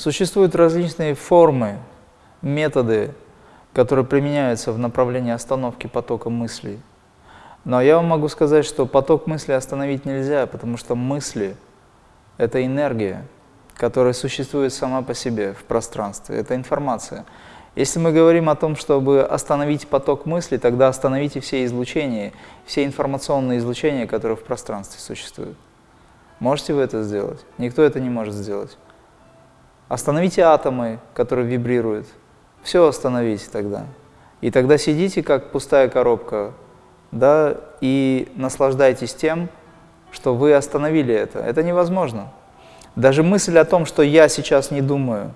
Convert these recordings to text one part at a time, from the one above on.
Существуют различные формы, методы, которые применяются в направлении остановки потока мыслей. Но я вам могу сказать, что поток мыслей остановить нельзя, потому что мысли – это энергия, которая существует сама по себе в пространстве, это информация. Если мы говорим о том, чтобы остановить поток мыслей, тогда остановите все излучения, все информационные излучения, которые в пространстве существуют. Можете вы это сделать? Никто это не может сделать. Остановите атомы, которые вибрируют. Все остановите тогда. И тогда сидите, как пустая коробка, да, и наслаждайтесь тем, что вы остановили это. Это невозможно. Даже мысль о том, что я сейчас не думаю,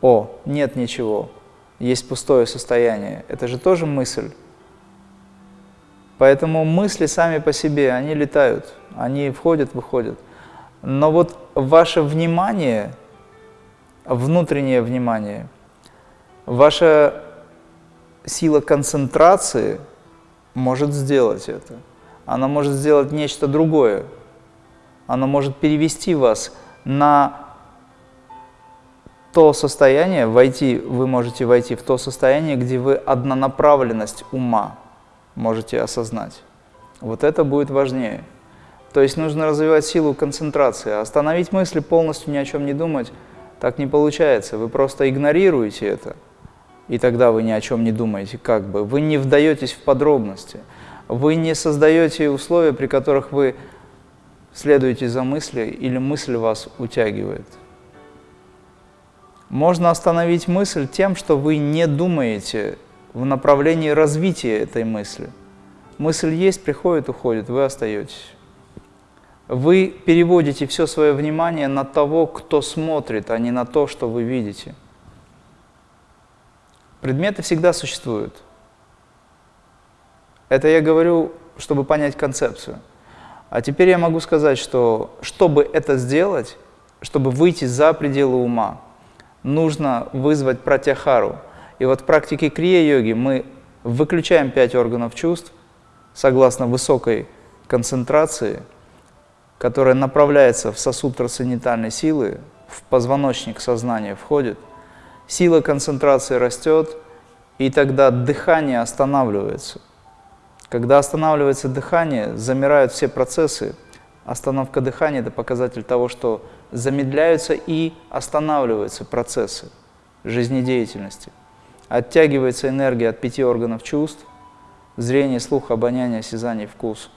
о, нет ничего, есть пустое состояние, это же тоже мысль. Поэтому мысли сами по себе, они летают, они входят, выходят. Но вот ваше внимание, внутреннее внимание, ваша сила концентрации может сделать это. Она может сделать нечто другое. Она может перевести вас на то состояние, войти, вы можете войти в то состояние, где вы однонаправленность ума можете осознать. Вот это будет важнее. То есть нужно развивать силу концентрации. Остановить мысли, полностью ни о чем не думать, так не получается. Вы просто игнорируете это, и тогда вы ни о чем не думаете, как бы. Вы не вдаетесь в подробности. Вы не создаете условия, при которых вы следуете за мыслью, или мысль вас утягивает. Можно остановить мысль тем, что вы не думаете в направлении развития этой мысли. Мысль есть, приходит, уходит, вы остаетесь. Вы переводите все свое внимание на того, кто смотрит, а не на то, что вы видите. Предметы всегда существуют. Это я говорю, чтобы понять концепцию. А теперь я могу сказать, что чтобы это сделать, чтобы выйти за пределы ума, нужно вызвать пратяхару. И вот в практике крия-йоги мы выключаем пять органов чувств, согласно высокой концентрации, которая направляется в сосуд трансцендентальной силы, в позвоночник сознания входит, сила концентрации растет, и тогда дыхание останавливается. Когда останавливается дыхание, замирают все процессы. Остановка дыхания – это показатель того, что замедляются и останавливаются процессы жизнедеятельности. Оттягивается энергия от пяти органов чувств – зрение, слух, обоняние, осязание, вкус.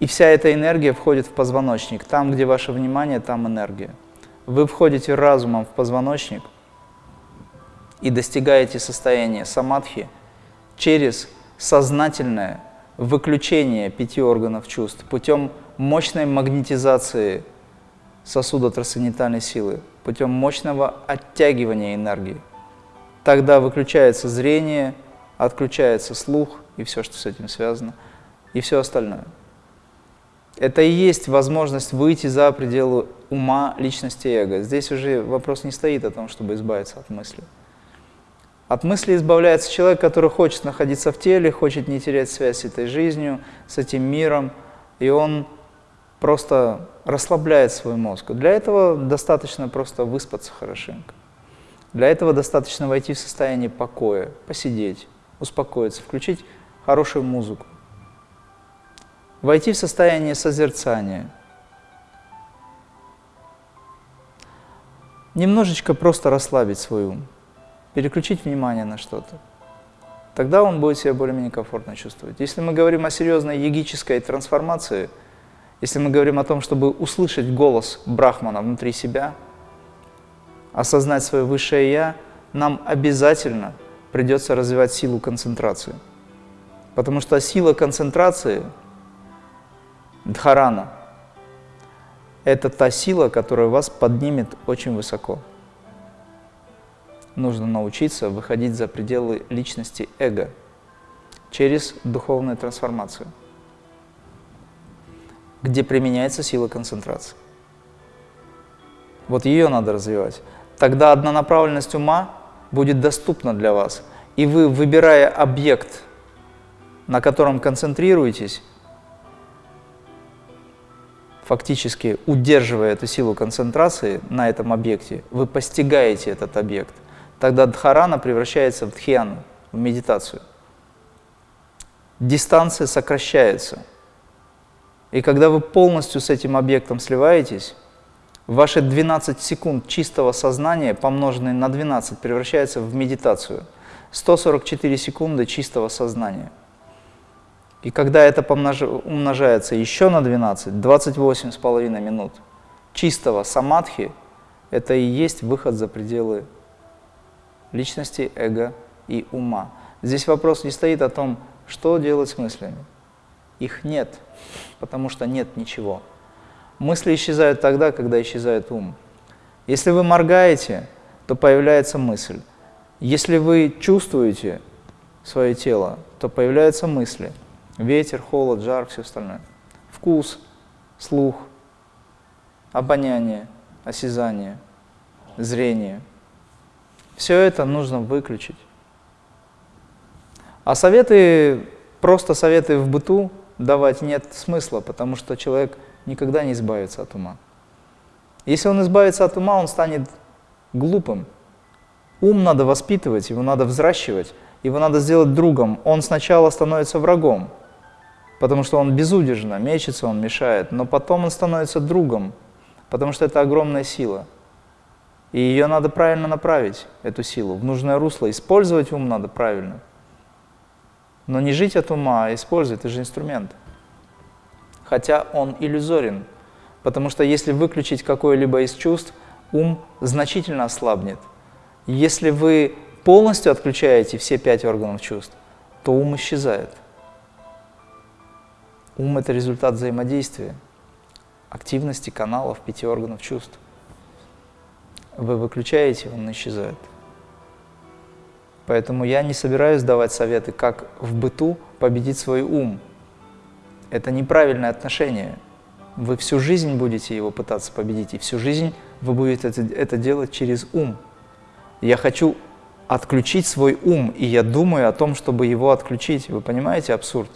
И вся эта энергия входит в позвоночник. Там, где ваше внимание, там энергия. Вы входите разумом в позвоночник и достигаете состояния самадхи через сознательное выключение пяти органов чувств путем мощной магнетизации сосуда трансцендентальной силы, путем мощного оттягивания энергии. Тогда выключается зрение, отключается слух и все, что с этим связано, и все остальное. Это и есть возможность выйти за пределы ума, личности эго. Здесь уже вопрос не стоит о том, чтобы избавиться от мысли. От мысли избавляется человек, который хочет находиться в теле, хочет не терять связь с этой жизнью, с этим миром, и он просто расслабляет свой мозг. Для этого достаточно просто выспаться хорошенько. Для этого достаточно войти в состояние покоя, посидеть, успокоиться, включить хорошую музыку, войти в состояние созерцания. Немножечко просто расслабить свой ум, переключить внимание на что-то тогда он будет себя более-менее комфортно чувствовать. Если мы говорим о серьезной йогической трансформации, если мы говорим о том, чтобы услышать голос Брахмана внутри себя, осознать свое высшее Я, нам обязательно придется развивать силу концентрации. Потому что сила концентрации, дхарана, это та сила, которая вас поднимет очень высоко. Нужно научиться выходить за пределы личности эго через духовную трансформацию где применяется сила концентрации. Вот ее надо развивать. Тогда однонаправленность ума будет доступна для вас. И вы, выбирая объект, на котором концентрируетесь, фактически удерживая эту силу концентрации на этом объекте, вы постигаете этот объект. Тогда дхарана превращается в дхьяну, в медитацию. Дистанция сокращается. И когда вы полностью с этим объектом сливаетесь, ваши 12 секунд чистого сознания, помноженные на 12, превращаются в медитацию. 144 секунды чистого сознания. И когда это умножается еще на 12, 28,5 минут чистого самадхи, это и есть выход за пределы личности, эго и ума. Здесь вопрос не стоит о том, что делать с мыслями. Их нет, потому что нет ничего. Мысли исчезают тогда, когда исчезает ум. Если вы моргаете, то появляется мысль. Если вы чувствуете свое тело, то появляются мысли. Ветер, холод, жар, все остальное. Вкус, слух, обоняние, осязание, зрение. Все это нужно выключить. А советы, просто советы в быту давать нет смысла, потому что человек никогда не избавится от ума. Если он избавится от ума, он станет глупым. Ум надо воспитывать, его надо взращивать, его надо сделать другом. Он сначала становится врагом, потому что он безудержно мечется, он мешает, но потом он становится другом, потому что это огромная сила. И ее надо правильно направить, эту силу, в нужное русло. Использовать ум надо правильно. Но не жить от ума, а использовать, это же инструмент. Хотя он иллюзорен, потому что если выключить какое-либо из чувств, ум значительно ослабнет. Если вы полностью отключаете все пять органов чувств, то ум исчезает. Ум – это результат взаимодействия, активности каналов пяти органов чувств. Вы выключаете, он исчезает. Поэтому я не собираюсь давать советы, как в быту победить свой ум. Это неправильное отношение. Вы всю жизнь будете его пытаться победить, и всю жизнь вы будете это, делать через ум. Я хочу отключить свой ум, и я думаю о том, чтобы его отключить. Вы понимаете абсурд?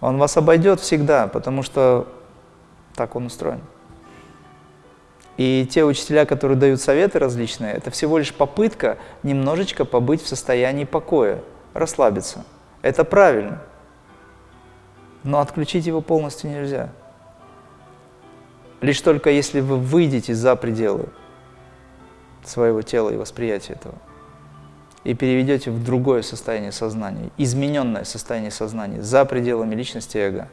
Он вас обойдет всегда, потому что так он устроен. И те учителя, которые дают советы различные, это всего лишь попытка немножечко побыть в состоянии покоя, расслабиться. Это правильно. Но отключить его полностью нельзя. Лишь только если вы выйдете за пределы своего тела и восприятия этого и переведете в другое состояние сознания, измененное состояние сознания, за пределами личности эго.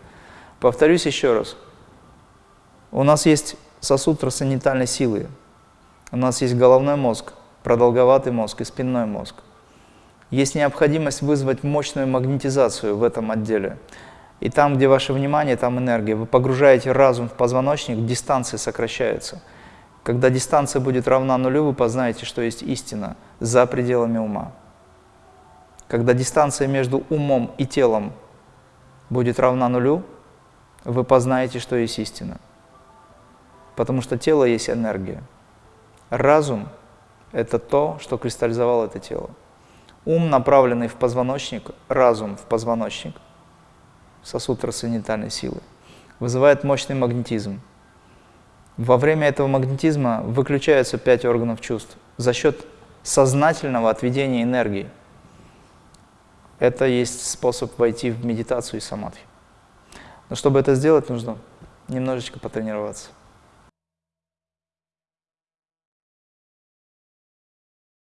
Повторюсь еще раз. У нас есть сосуд трансцендентальной силы. У нас есть головной мозг, продолговатый мозг и спинной мозг. Есть необходимость вызвать мощную магнетизацию в этом отделе. И там, где ваше внимание, там энергия. Вы погружаете разум в позвоночник, дистанция сокращается – когда дистанция будет равна нулю, вы познаете, что есть истина за пределами ума. Когда дистанция между умом и телом будет равна нулю, вы познаете, что есть истина. Потому что тело есть энергия. Разум – это то, что кристаллизовало это тело. Ум, направленный в позвоночник, разум в позвоночник, сосуд трансцендентальной силы, вызывает мощный магнетизм. Во время этого магнетизма выключаются пять органов чувств за счет сознательного отведения энергии. Это есть способ войти в медитацию и самадхи. Но чтобы это сделать, нужно немножечко потренироваться.